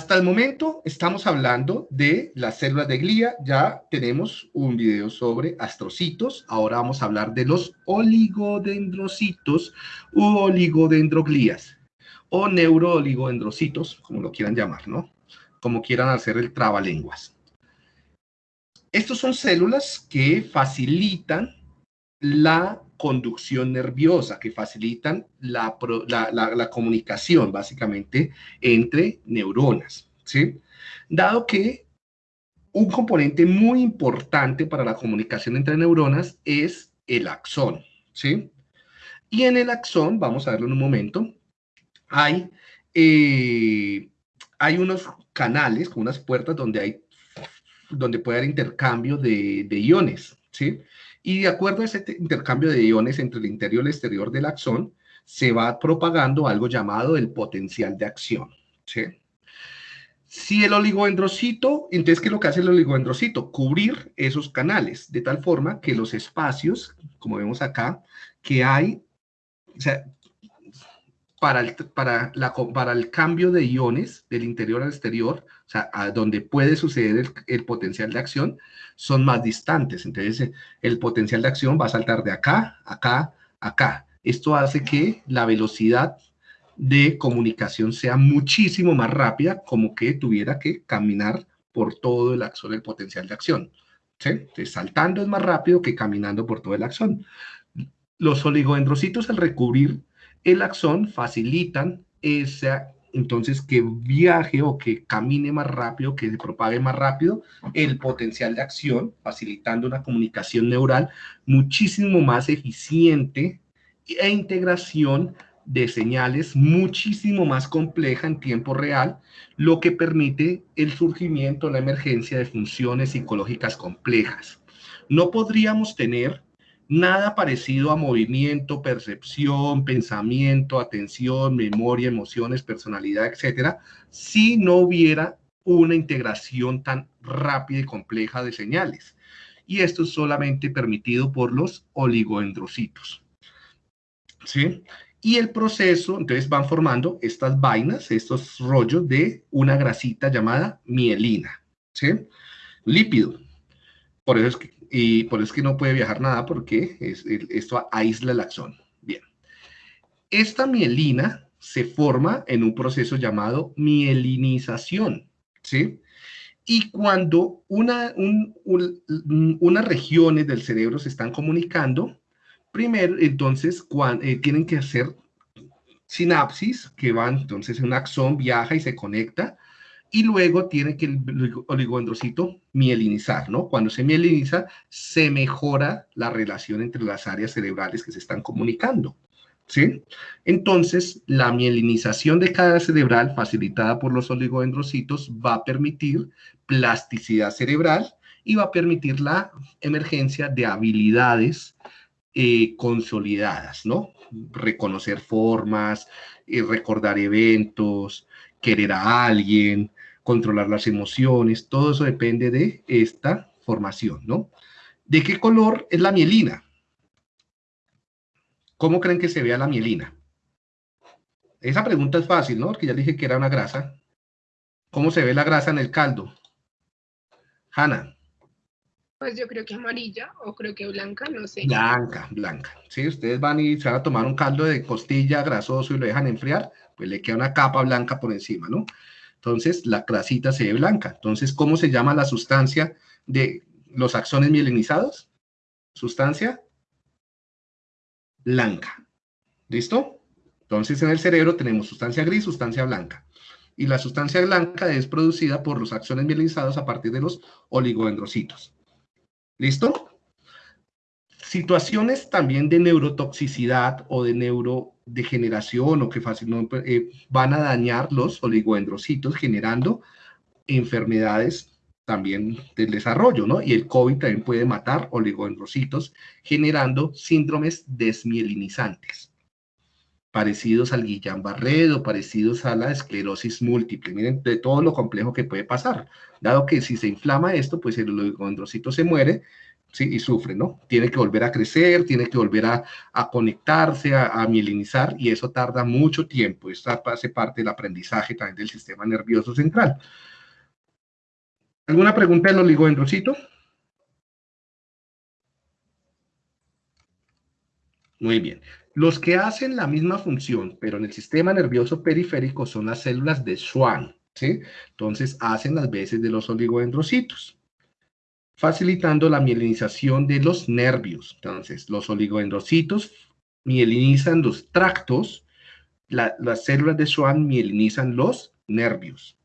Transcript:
Hasta el momento estamos hablando de las células de glía, ya tenemos un video sobre astrocitos, ahora vamos a hablar de los oligodendrocitos u oligodendroglías o neurooligodendrocitos, como lo quieran llamar, ¿no? Como quieran hacer el trabalenguas. Estos son células que facilitan la conducción nerviosa, que facilitan la, comunicación, básicamente, entre neuronas, ¿sí? Dado que un componente muy importante para la comunicación entre neuronas es el axón, ¿sí? Y en el axón, vamos a verlo en un momento, hay, eh, hay unos canales, unas puertas donde hay donde puede haber intercambio de, de iones, ¿sí? Y de acuerdo a ese intercambio de iones entre el interior y el exterior del axón, se va propagando algo llamado el potencial de acción. ¿sí? Si el oligodendrocito, entonces, ¿qué es lo que hace el oligodendrocito? Cubrir esos canales, de tal forma que los espacios, como vemos acá, que hay, o sea, para el, para, la, para el cambio de iones del interior al exterior, o sea, a donde puede suceder el, potencial de acción, son más distantes. Entonces, el potencial de acción va a saltar de acá, acá, acá. Esto hace que la velocidad de comunicación sea muchísimo más rápida, como que tuviera que caminar por todo el axón del potencial de acción. ¿sí? Saltando es más rápido que caminando por todo el axón. Los oligodendrocitos, al recubrir el axón, facilitan esa entonces que viaje o que camine más rápido, que se propague más rápido el potencial de acción, facilitando una comunicación neural muchísimo más eficiente e integración de señales muchísimo más compleja en tiempo real, lo que permite el surgimiento, la emergencia de funciones psicológicas complejas. No podríamos tener nada parecido a movimiento, percepción, pensamiento, atención, memoria, emociones, personalidad, etcétera, si no hubiera una integración tan rápida y compleja de señales. Y esto es solamente permitido por los oligoendrocitos. ¿Sí? Y el proceso, entonces van formando estas vainas, estos rollos de una grasita llamada mielina. ¿Sí? Lípido. Por eso es que y por eso es que no puede viajar nada porque esto aísla el axón. Bien. Esta mielina se forma en un proceso llamado mielinización, ¿sí? Y cuando una, unas regiones del cerebro se están comunicando, primero, entonces, eh, tienen que hacer sinapsis, que van, entonces un axón viaja y se conecta, y luego tiene que el oligodendrocito mielinizar, ¿no? Cuando se mieliniza, se mejora la relación entre las áreas cerebrales que se están comunicando, ¿sí? Entonces, la mielinización de cada cerebral, facilitada por los oligodendrocitos, va a permitir plasticidad cerebral y va a permitir la emergencia de habilidades eh, consolidadas, ¿no? Reconocer formas, eh, recordar eventos, querer a alguien, controlar las emociones, todo eso depende de esta formación, ¿no? ¿De qué color es la mielina? ¿Cómo creen que se vea la mielina? Esa pregunta es fácil, ¿no? Porque ya dije que era una grasa. ¿Cómo se ve la grasa en el caldo? Hanna. Pues yo creo que amarilla o creo que blanca, no sé. Blanca, blanca. Si ustedes van y se van a tomar un caldo de costilla grasoso y lo dejan enfriar, pues le queda una capa blanca por encima, ¿no? Entonces, la grasita se ve blanca. Entonces, ¿cómo se llama la sustancia de los axones mielinizados? Sustancia blanca. ¿Listo? Entonces, en el cerebro tenemos sustancia gris, sustancia blanca. Y la sustancia blanca es producida por los axones mielinizados a partir de los oligodendrocitos. ¿Listo? Situaciones también de neurotoxicidad o de neuro de generación o que fácilmente eh, van a dañar los oligodendrocitos generando enfermedades también del desarrollo, ¿no? Y el COVID también puede matar oligodendrocitos generando síndromes desmielinizantes, parecidos al Guillain-Barré parecidos a la esclerosis múltiple. Miren de todo lo complejo que puede pasar, dado que si se inflama esto, pues el oligodendrocito se muere, ¿sí? Y sufre, ¿no? Tiene que volver a crecer, tiene que volver a, conectarse, a, mielinizar, y eso tarda mucho tiempo. Esto hace parte del aprendizaje también del sistema nervioso central. ¿Alguna pregunta del oligodendrocito? Muy bien. Los que hacen la misma función, pero en el sistema nervioso periférico, son las células de Schwann, ¿sí? Entonces, hacen las veces de los oligodendrocitos, facilitando la mielinización de los nervios. Entonces, los oligodendrocitos mielinizan los tractos, las células de Schwann mielinizan los nervios.